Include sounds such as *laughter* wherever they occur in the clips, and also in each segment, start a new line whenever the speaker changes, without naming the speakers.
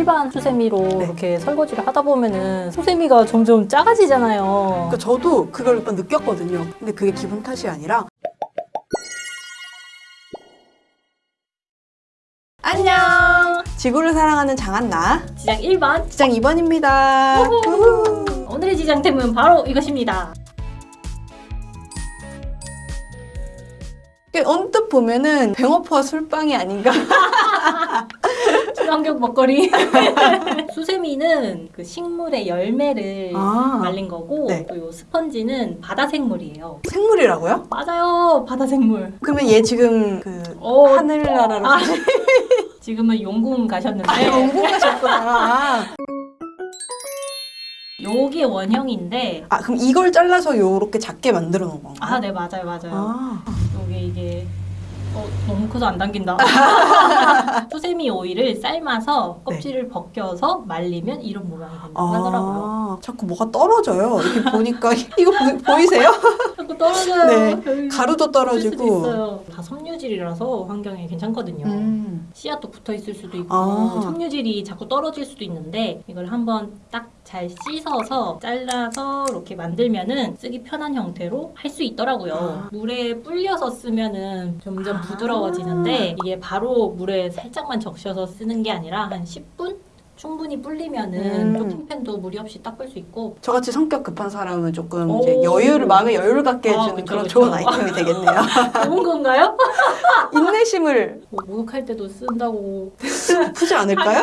일반 수세미로
네.
이렇게 설거지를 하다 보면은 수세미가 점점 작아지잖아요.
그러니까 저도 그걸 몇 번 느꼈거든요. 근데 그게 기분 탓이 아니라 안녕! 지구를 사랑하는 장한나
지장 1번.
지장 2번입니다.
오늘의 지장템은 바로 이것입니다.
언뜻 보면은 뱅어포와 술빵이 아닌가? *laughs*
친환경 먹거리. *laughs* 수세미는 그 식물의 열매를
아.
말린 거고
네.
또요 스펀지는 바다 생물이에요.
생물이라고요?
맞아요. 바다 생물.
그러면 얘 지금 그
어,
하늘나라로
아, *laughs* 지금은 용궁 가셨는데
아, 영국 가셨구나.
요게 원형인데
아 그럼 이걸 잘라서 요렇게 작게 만들어 놓은 건가요?
아, 네, 맞아요, 맞아요.
아.
요게 이게 어, 너무 커서 안 당긴다. *laughs* 수세미 오이를 삶아서 껍질을 벗겨서 말리면 이런 모양이 된다고 하더라고요.
아, 자꾸 뭐가 떨어져요. 이렇게 보니까 *laughs* 이거 보, 이세요 *laughs*
자꾸 떨어져요.
네. 가루도 떨어지고.
다 섬유질이라서 환경에 괜찮거든요.
음.
씨앗도 붙어 있을 수도 있고
아.
섬유질이 자꾸 떨어질 수도 있는데 이걸 한번 딱 잘 씻어서 잘라서 이렇게 만들면은 쓰기 편한 형태로 할 수 있더라고요.
아.
물에 불려서 쓰면은 점점
아.
부드러워지는데 이게 바로 물에 살짝만 적셔서 쓰는 게 아니라 한 10분 충분히 불리면은
음.
쇼핑팬도 무리 없이 닦을 수 있고
저같이 성격 급한 사람은 조금
오.
이제 여유를 마음의 여유를 갖게
아,
해주는
그쵸,
그런
그쵸.
좋은 아이템이 되겠네요. *laughs*
좋은 건가요? *laughs*
인내심을
뭐 목욕할 때도 쓴다고 *laughs*
푸지 않을까요?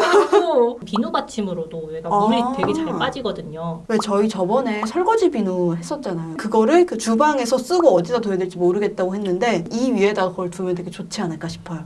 비누 받침으로도 얘가 물이
아.
되게 잘 빠지거든요.
왜 저희 저번에 설거지 비누 했었잖아요. 그거를 그 주방에서 쓰고 어디다 둬야 될지 모르겠다고 했는데 이 위에다가 그걸 두면 되게 좋지 않을까 싶어요.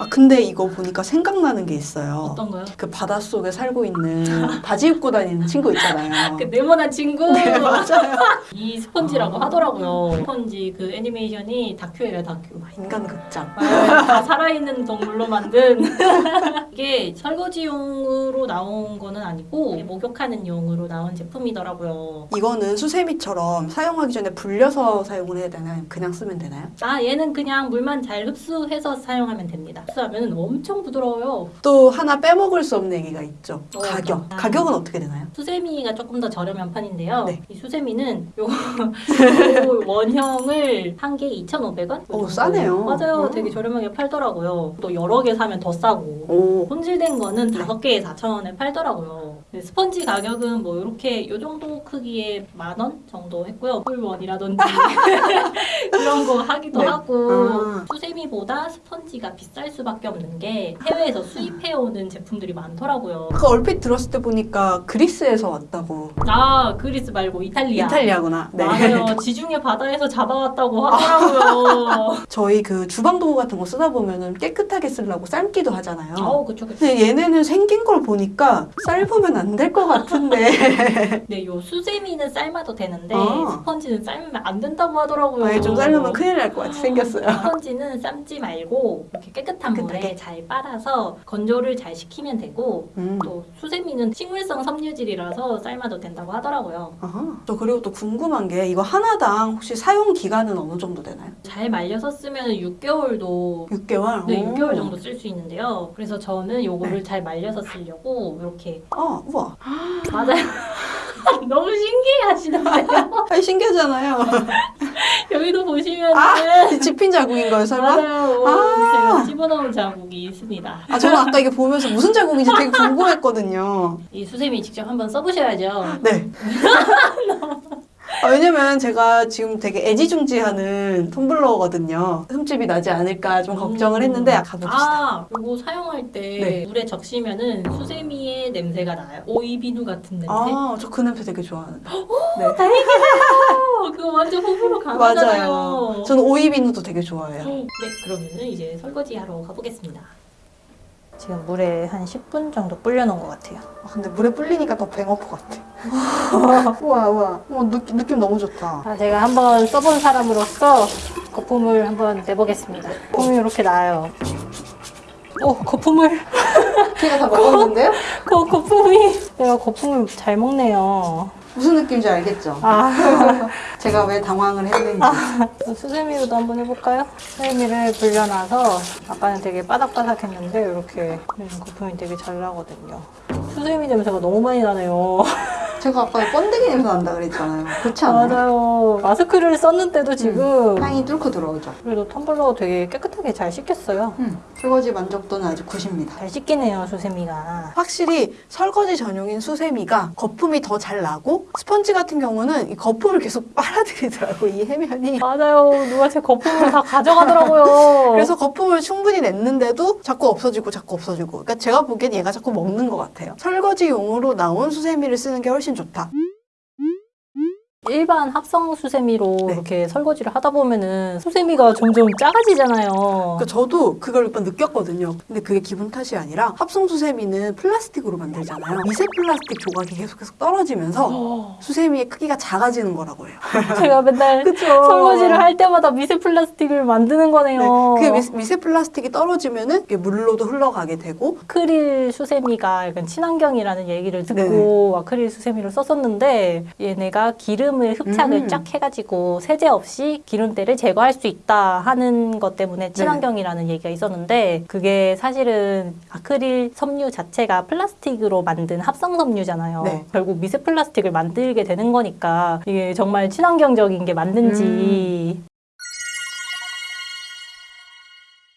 아 근데 이거 보니까 생각나는 게 있어요.
어떤 거요?
그 바닷속에 살고 있는 바지 입고 다니는 친구 있잖아요. *laughs*
그 네모난 친구 *laughs*
네, 맞아요.
이 스펀지라고 하더라고요. 스펀지 그 애니메이션이 다큐예요 다큐.
인간 극장.
아, 다 살아있는 동물로 만든 *laughs* 이게 설거지용으로 나온 거는 아니고 목욕하는 용으로 나온 제품이더라고요.
이거는 수세미처럼 사용하기 전에 불려서 사용을 해야 되나요? 그냥 쓰면 되나요?
아 얘는 그냥 물만 잘 흡수해서 사용하면 됩니다. 흡수하면 엄청 부드러워요.
또 하나 빼먹을 수 없는 얘기가 있죠.
어,
가격.
아.
가격은 어떻게 되나요?
수세미가 조금 더 저렴한 편인데요.
네.
이 수세미는 요, 요 *laughs* 원형을 한 개에 2,500원?
오, 싸네요.
맞아요.
음.
되게 저렴하게 팔더라고요. 또 여러 개 사면 더 싸고.
오.
손질된 거는
네.
다섯 개에 4,000원에 팔더라고요. 근데 스펀지 가격은 뭐 이렇게 요 정도 크기에 만 원 정도 했고요. 꿀원이라든지 *laughs* 그런 거 하기도
네.
하고
아.
수세미보다 스펀지가 비쌀 수 밖에 없는 게 해외에서 수입해오는 제품들이 많더라고요.
그 얼핏 들었을 때 보니까 그리스에서 왔다고.
아 그리스 말고 이탈리아.
이탈리아구나. 네.
맞아요. *laughs* 지중해 바다에서 잡아왔다고 하더라고요. *laughs*
저희 그 주방 도구 같은 거 쓰다 보면은 깨끗하게 쓰려고 삶기도 하잖아요.
아우 그쵸 그쵸.
근데 얘네는 생긴 걸 보니까 삶으면 안 될 것 같은데. *laughs*
네, 요 수세미는 삶아도 되는데
아.
스펀지는 삶으면 안 된다고 하더라고요.
아예 좀 삶으면 큰일 날 것 같이 생겼어요.
스펀지는 삶지 말고 이렇게 깨끗한
깨끗하게.
물에 잘 빨아서 건조를 잘 시키면 되고
음.
또 수세미는 식물성 섬유질이라서 삶아도 된다고 하더라고요.
아하. 저 그리고 또 궁금한 게 이거 하나당 혹시 사용 기간은 어느 정도 되나요?
잘 말려서 쓰면 6개월도
6개월?
네,
오.
6개월 정도 쓸 수 있는데요. 그래서 저는 요거를 잘 말려서 쓰려고 이렇게
아, 우와.
맞아요. *laughs* *laughs* 너무 신기해 하시는데요. *laughs*
아, 신기하잖아요. *laughs*
여기도 보시면은
아, 집힌 자국인가요, 설마?
맞아요.
아.
제가 집어넣은 자국이 있습니다.
아, 저는 아까 이게 보면서 무슨 자국인지 되게 궁금했거든요.
이 수세미 직접 한번 써보셔야죠.
네. 아, 왜냐면 제가 지금 되게 애지중지하는 텀블러거든요. 흠집이 나지 않을까 좀 걱정을 했는데 아, 가봅시다.
아, 이거 사용할 때
네.
물에 적시면은 수세미의 냄새가 나요. 오이 비누 같은 냄새.
아, 저 그 냄새 되게 좋아하는데. 네.
어, 그거 완전 호불호 강하잖아요.
맞아요. 저는 오이비누도 되게 좋아해요.
네, 그러면은 이제 설거지 하러 가보겠습니다. 지금 물에 한 10분 정도 불려놓은 것 같아요.
아, 근데 물에 불리니까 더 뱅어포 같아. *laughs* 우와, 우와. 어, 느낌, 느낌 너무 좋다.
아, 제가 한번 써본 사람으로서 거품을 한번 내보겠습니다. 거품이 이렇게 나요. 오, 거품을.
제가 다 먹었는데요? *laughs*
거, 거 품이. 내가 거품을 잘 먹네요.
무슨 느낌인지 알겠죠?
아, *laughs*
제가 왜 당황을 했는지.
수세미로도 한번 해볼까요? 수세미를 불려놔서 아까는 되게 바삭바삭했는데 이렇게 거품이 되게 잘 나거든요. 수세미 냄새가 너무 많이 나네요.
제가 아까 번데기 냄새 난다 그랬잖아요. 그렇지 않아요?
맞아요. 마스크를 썼는데도 지금
향이 뚫고 들어오죠.
그래도 텀블러 되게 깨끗 하게 잘 씻겼어요.
음, 설거지 만족도는 아주 9입니다.
잘 씻기네요, 수세미가.
확실히 설거지 전용인 수세미가 거품이 더 잘 나고 스펀지 같은 경우는 이 거품을 계속 *laughs* 빨아들이더라고 이 해면이.
맞아요. 누가 제 거품을 다 가져가더라고요. *laughs*
그래서 거품을 충분히 냈는데도 자꾸 없어지고 자꾸 없어지고. 그러니까 제가 보기엔 얘가 자꾸 먹는 것 같아요. 설거지용으로 나온 수세미를 쓰는 게 훨씬 좋다.
일반 합성 수세미로
네.
이렇게 설거지를 하다 보면은 수세미가 점점 작아지잖아요.
그러니까 저도 그걸 몇 번 느꼈거든요. 근데 그게 기분 탓이 아니라 합성 수세미는 플라스틱으로 만들잖아요. 미세 플라스틱 조각이 계속 계속 떨어지면서 *gasps* 수세미의 크기가 작아지는 거라고 해요. *laughs*
제가 맨날. *laughs* 설거지를 할 때마다 미세 플라스틱을 만드는 거네요.
네, 그 미, 세 플라스틱이 떨어지면은 물로도 흘러가게 되고
아크릴 수세미가 약간 친환경이라는 얘기를 듣고
네네.
아크릴 수세미를 썼었는데 얘네가 기름 을 흡착을
음.
쫙 해가지고 세제 없이 기름때를 제거할 수 있다 하는 것 때문에 친환경이라는 얘기가 있었는데 그게 사실은 아크릴 섬유 자체가 플라스틱으로 만든 합성 섬유잖아요.
네.
결국 미세 플라스틱을 만들게 되는 거니까 이게 정말 친환경적인 게 맞는지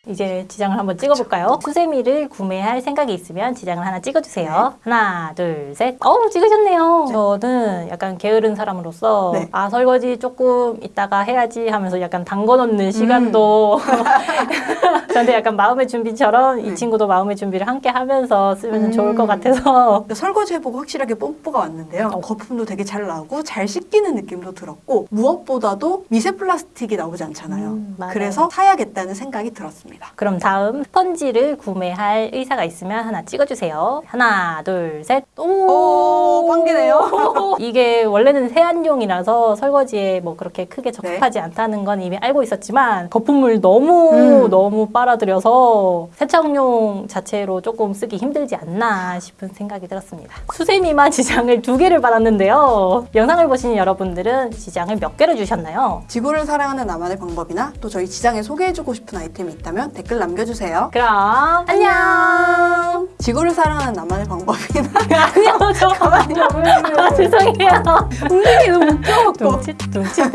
이제 지장을 한번 찍어볼까요? 수세미를 구매할 생각이 있으면 지장을 하나 찍어주세요. 하나, 둘, 셋. 어우, 찍으셨네요. 저는 약간 게으른 사람으로서
네.
아, 설거지 조금 이따가 해야지 하면서 약간 담궈 놓는 시간도 *laughs* 저한테 약간 마음의 준비처럼 이
네.
친구도 마음의 준비를 함께 하면서 쓰면
음.
좋을 것 같아서
설거지 해보고 확실하게 뽐뿌가 왔는데요.
어.
거품도 되게 잘 나고 잘 씻기는 느낌도 들었고 무엇보다도 미세 플라스틱이 나오지 않잖아요.
음.
그래서 사야겠다는 생각이 들었습니다.
그럼 다음 스펀지를 구매할 의사가 있으면 하나 찍어주세요. 하나, 둘, 셋.
오, 빵기네요. *laughs*
이게 원래는 세안용이라서 설거지에 뭐 그렇게 크게 적합하지 않다는 건 이미 알고 있었지만 거품을 너무
음.
너무 빨아들여서 세척용 자체로 조금 쓰기 힘들지 않나 싶은 생각이 들었습니다. 수세미만 *laughs* 지장을 두 개를 받았는데요. 영상을 보신 여러분들은 지장을 몇 개를 주셨나요?
지구를 사랑하는 나만의 방법이나 또 저희 지장에 소개해주고 싶은 아이템이 있다면 댓글 남겨주세요.
그럼 안녕.
지구를 사랑하는 나만의 방법이나 *laughs*
아니요, 저 *laughs* 가만히요. *laughs* 아, 죄송해요.
움직이 너무 웃겨갖고
둥칫 둥칫.